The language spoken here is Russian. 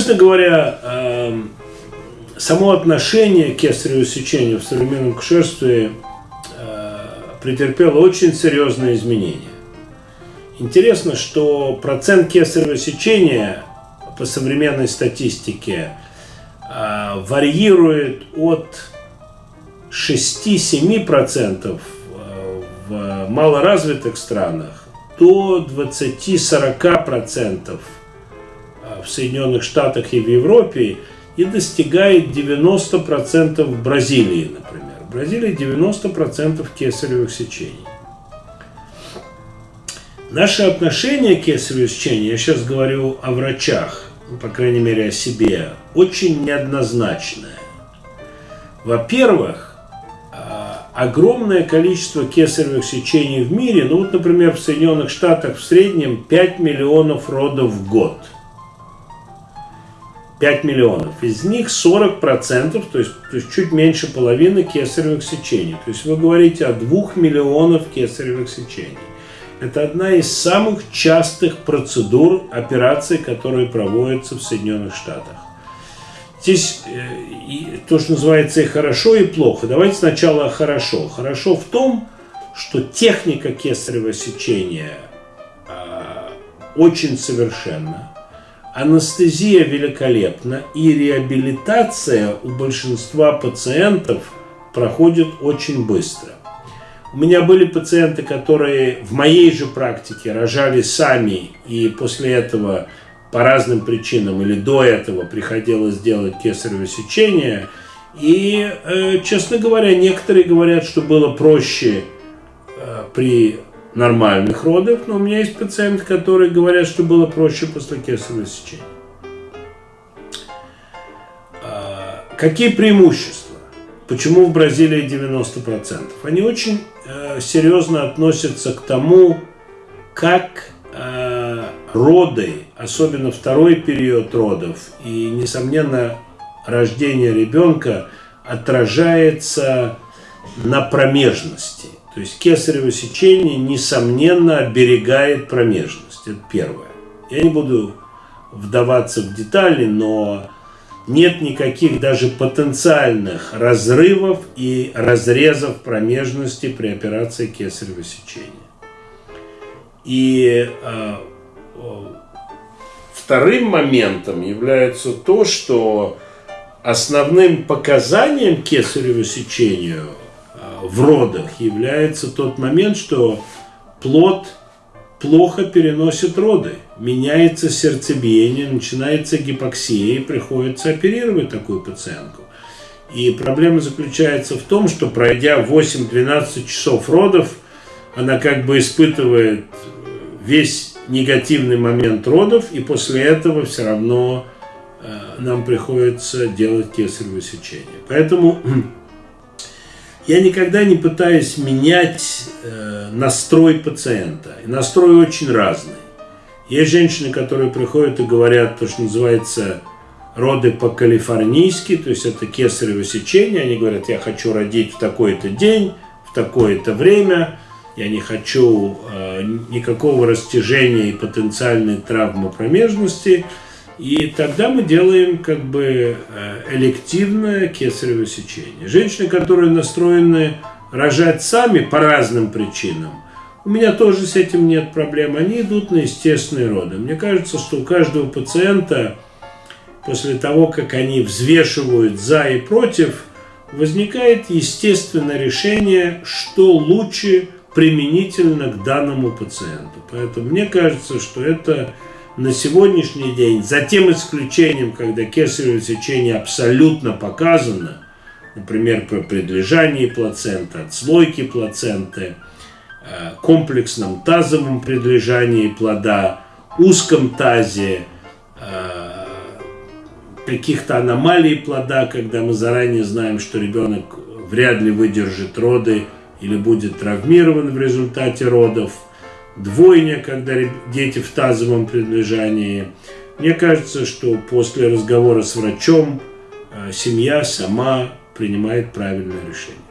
Честно говоря, эм, само отношение к кесареву сечению в современном кушерстве э, претерпело очень серьезные изменения. Интересно, что процент кесарево сечения по современной статистике э, варьирует от 6-7% э, в малоразвитых странах до 20-40% в Соединенных Штатах и в Европе и достигает 90% в Бразилии, например. В Бразилии 90% кесаревых сечений. Наше отношение к кесареву сечению, я сейчас говорю о врачах, ну, по крайней мере о себе, очень неоднозначное. Во-первых, а, огромное количество кесаревых сечений в мире, ну вот, например, в Соединенных Штатах в среднем 5 миллионов родов в год – 5 миллионов. Из них 40%, то есть, то есть чуть меньше половины кесаревых сечений. То есть вы говорите о 2 миллионов кесаревых сечений. Это одна из самых частых процедур операций, которые проводятся в Соединенных Штатах. Здесь э, то, что называется и хорошо, и плохо. Давайте сначала хорошо. Хорошо в том, что техника кесарево сечения э, очень совершенна Анестезия великолепна, и реабилитация у большинства пациентов проходит очень быстро. У меня были пациенты, которые в моей же практике рожали сами, и после этого по разным причинам или до этого приходилось делать кесарево сечение. И, э, честно говоря, некоторые говорят, что было проще э, при нормальных родов, но у меня есть пациенты, которые говорят, что было проще после кесарево сечения. А, какие преимущества? Почему в Бразилии 90%? Они очень э, серьезно относятся к тому, как э, роды, особенно второй период родов и, несомненно, рождение ребенка отражается на промежности. То есть кесарево сечение, несомненно, оберегает промежность. Это первое. Я не буду вдаваться в детали, но нет никаких даже потенциальных разрывов и разрезов промежности при операции кесарево сечения. И э, вторым моментом является то, что основным показанием кесарево сечению – в родах является тот момент, что плод плохо переносит роды, меняется сердцебиение, начинается гипоксия, и приходится оперировать такую пациентку. И проблема заключается в том, что пройдя 8-12 часов родов, она как бы испытывает весь негативный момент родов, и после этого все равно э, нам приходится делать кесарево сечение. Поэтому я никогда не пытаюсь менять э, настрой пациента. И настрой очень разный. Есть женщины, которые приходят и говорят то, что называется роды по-калифорнийски, то есть это кесарево сечение. Они говорят, я хочу родить в такой-то день, в такое-то время, я не хочу э, никакого растяжения и потенциальной травмы промежности. И тогда мы делаем как бы э, элективное кесарево сечение. Женщины, которые настроены рожать сами по разным причинам, у меня тоже с этим нет проблем, они идут на естественные роды. Мне кажется, что у каждого пациента после того, как они взвешивают за и против, возникает естественное решение, что лучше применительно к данному пациенту. Поэтому мне кажется, что это на сегодняшний день, за тем исключением, когда кесарево сечение абсолютно показано, например, при предлежании плаценты, отслойке плаценты, э, комплексном тазовом предлежании плода, узком тазе, э, каких-то аномалий плода, когда мы заранее знаем, что ребенок вряд ли выдержит роды или будет травмирован в результате родов – двойня, когда дети в тазовом предлежании. Мне кажется, что после разговора с врачом э, семья сама принимает правильное решение.